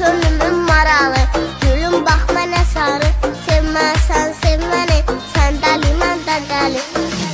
könlümün maralı. Gülüm bax mənə sarı. Sevməsən sev məni Sən dəli mən də dəli